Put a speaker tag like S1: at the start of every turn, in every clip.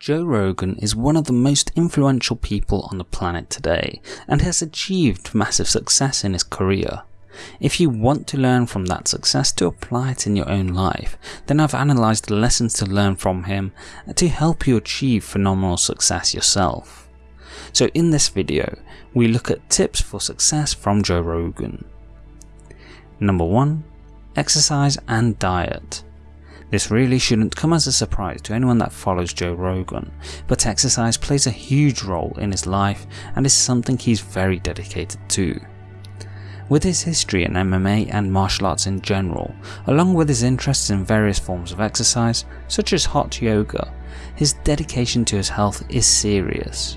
S1: Joe Rogan is one of the most influential people on the planet today and has achieved massive success in his career. If you want to learn from that success to apply it in your own life, then I've analysed the lessons to learn from him to help you achieve phenomenal success yourself. So in this video, we look at tips for success from Joe Rogan. Number 1. Exercise and diet. This really shouldn't come as a surprise to anyone that follows Joe Rogan, but exercise plays a huge role in his life and is something he's very dedicated to. With his history in MMA and martial arts in general, along with his interests in various forms of exercise, such as hot yoga, his dedication to his health is serious.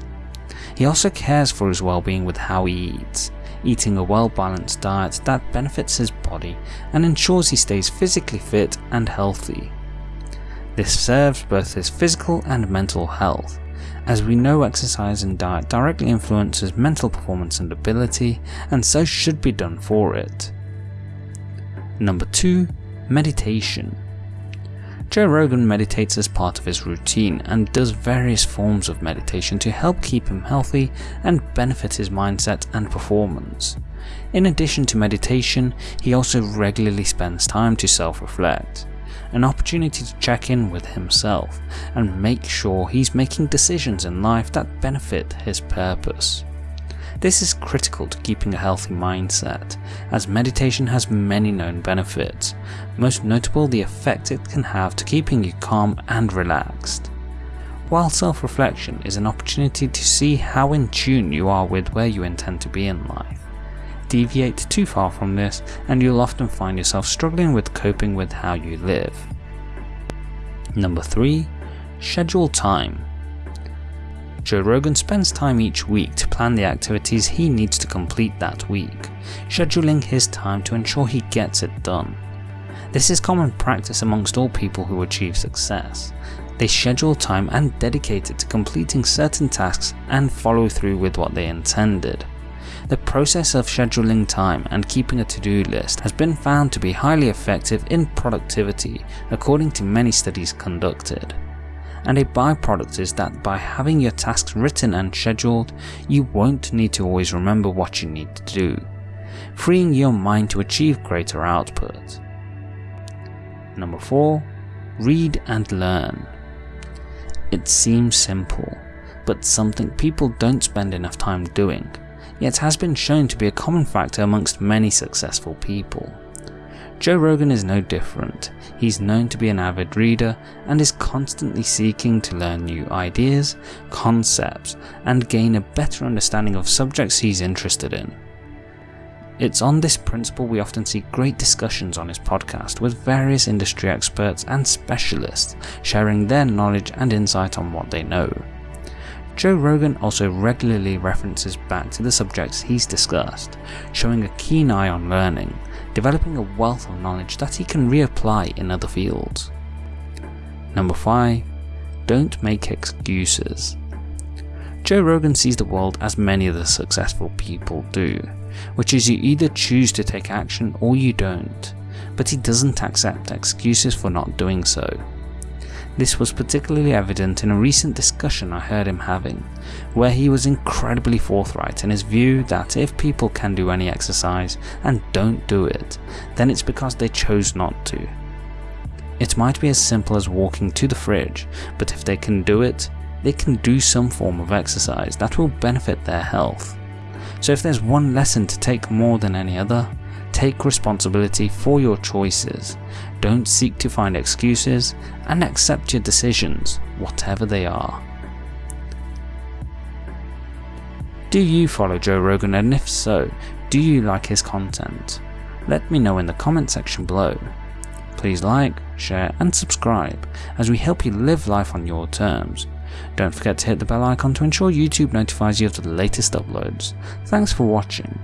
S1: He also cares for his well-being with how he eats, eating a well-balanced diet that benefits his body and ensures he stays physically fit and healthy. This serves both his physical and mental health, as we know exercise and diet directly influences mental performance and ability, and so should be done for it. Number 2. Meditation Joe Rogan meditates as part of his routine and does various forms of meditation to help keep him healthy and benefit his mindset and performance. In addition to meditation, he also regularly spends time to self-reflect, an opportunity to check in with himself and make sure he's making decisions in life that benefit his purpose. This is critical to keeping a healthy mindset, as meditation has many known benefits, most notable the effect it can have to keeping you calm and relaxed. While self-reflection is an opportunity to see how in tune you are with where you intend to be in life. Deviate too far from this and you'll often find yourself struggling with coping with how you live. Number 3. Schedule time. Joe Rogan spends time each week to plan the activities he needs to complete that week, scheduling his time to ensure he gets it done. This is common practice amongst all people who achieve success. They schedule time and dedicate it to completing certain tasks and follow through with what they intended. The process of scheduling time and keeping a to-do list has been found to be highly effective in productivity according to many studies conducted and a byproduct is that by having your tasks written and scheduled, you won't need to always remember what you need to do, freeing your mind to achieve greater output. Number 4. Read and learn. It seems simple, but something people don't spend enough time doing, yet has been shown to be a common factor amongst many successful people. Joe Rogan is no different. He's known to be an avid reader and is constantly seeking to learn new ideas, concepts, and gain a better understanding of subjects he's interested in. It's on this principle we often see great discussions on his podcast with various industry experts and specialists sharing their knowledge and insight on what they know. Joe Rogan also regularly references back to the subjects he's discussed, showing a keen eye on learning, developing a wealth of knowledge that he can reapply in other fields. Number 5. Don't make excuses. Joe Rogan sees the world as many of the successful people do, which is you either choose to take action or you don't, but he doesn't accept excuses for not doing so. This was particularly evident in a recent discussion I heard him having, where he was incredibly forthright in his view that if people can do any exercise and don't do it, then it's because they chose not to. It might be as simple as walking to the fridge, but if they can do it, they can do some form of exercise that will benefit their health. So if there's one lesson to take more than any other, take responsibility for your choices, don't seek to find excuses, and accept your decisions, whatever they are. Do you follow Joe Rogan and if so, do you like his content? Let me know in the comment section below. Please like, share and subscribe as we help you live life on your terms. Don't forget to hit the bell icon to ensure YouTube notifies you of the latest uploads. Thanks for watching.